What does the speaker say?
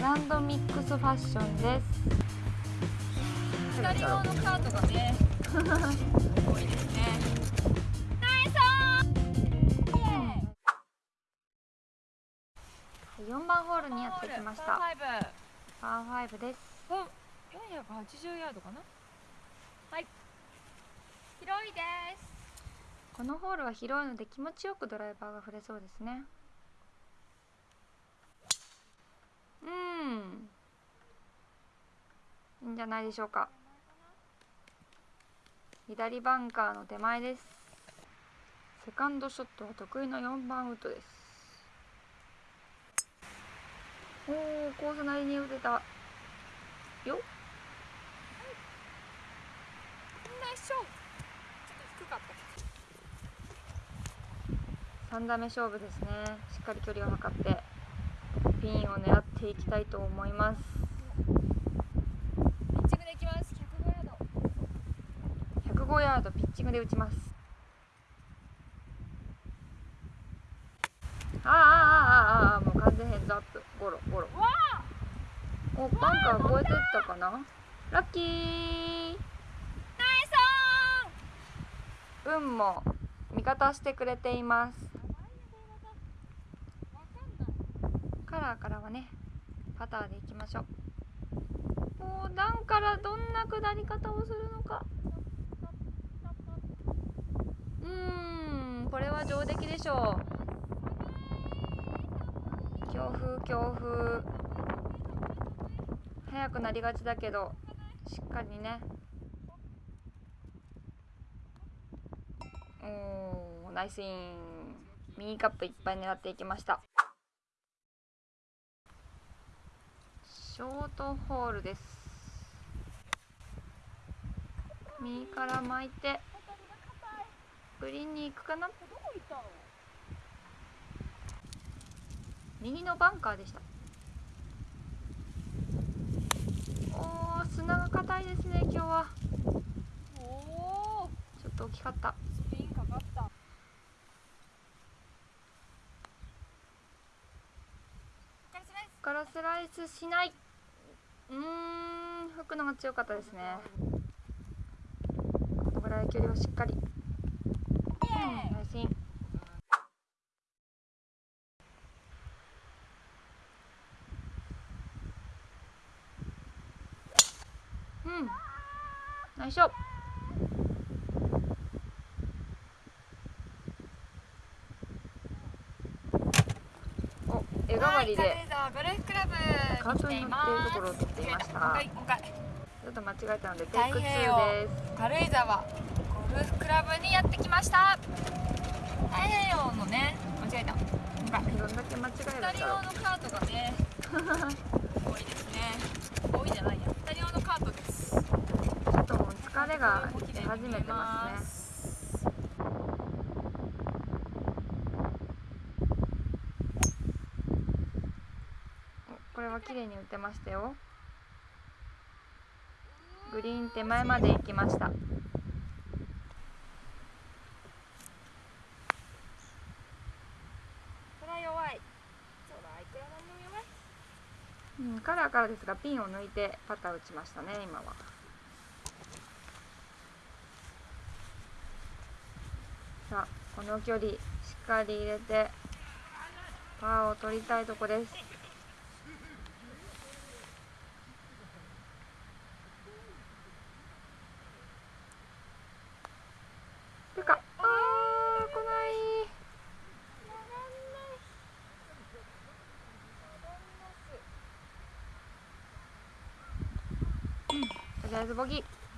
グランドミックスファッションです。左側のカートがね多いですね。ナイ4番ホールにやってきました。ファイブ。パー5です。480ヤードかな？はい。広いです。このホールは広いので気持ちよくドライバーが振れそうですねうんんじゃないでしょうか。左バンカーの手前です。セカンドショットは得意の4番ウッドです。おおコースなりに打てた。よナイスショーかった。3打目勝負ですね。しっかり距離を測ってピンを狙っていきたいと思います5ヤードピッチングで打ちます。ああああああもう完全ヘッドアップ。ゴロゴロ。おバンカー越えてったかな？ラッキー。運も味方してくれています。カラーからはねパターでいきましょう。もう段からどんな下り方をするのか。上出来でしょう。強風強風。速くなりがちだけどしっかりね。おーナイスイン。右カップいっぱい狙っていきました。ショートホールです。右から巻いて。グリーンに行くかな？右のバンカーでした。おー砂が硬いですね今日は。おおちょっと大きかった。スピンかかった。ガラスライスしない。うーん吹くのが強かったですね。このぐらい距離をしっかりうんナイスインうん。ナイスショッお絵代わりで。はい軽井沢ゴルフクラブカートに乗っているところを撮っていました。ちょっと間違えたのでテイク2太平洋です。軽井沢。ゴルフクラブにやってきました。太平洋のね間違えた。もう一回どんだけ間違えるんだろう左側のカートがね多いですね多いじゃないや左側のカートですちょっともう疲れが出始めてますね。おこれは綺麗に打てましたよ。グリーン手前まで行きました。うん、カラーからですがピンを抜いてパター打ちましたね今はさあこの距離しっかり入れてパーを取りたいとこです。てかあー来ない。とりあえずボギー。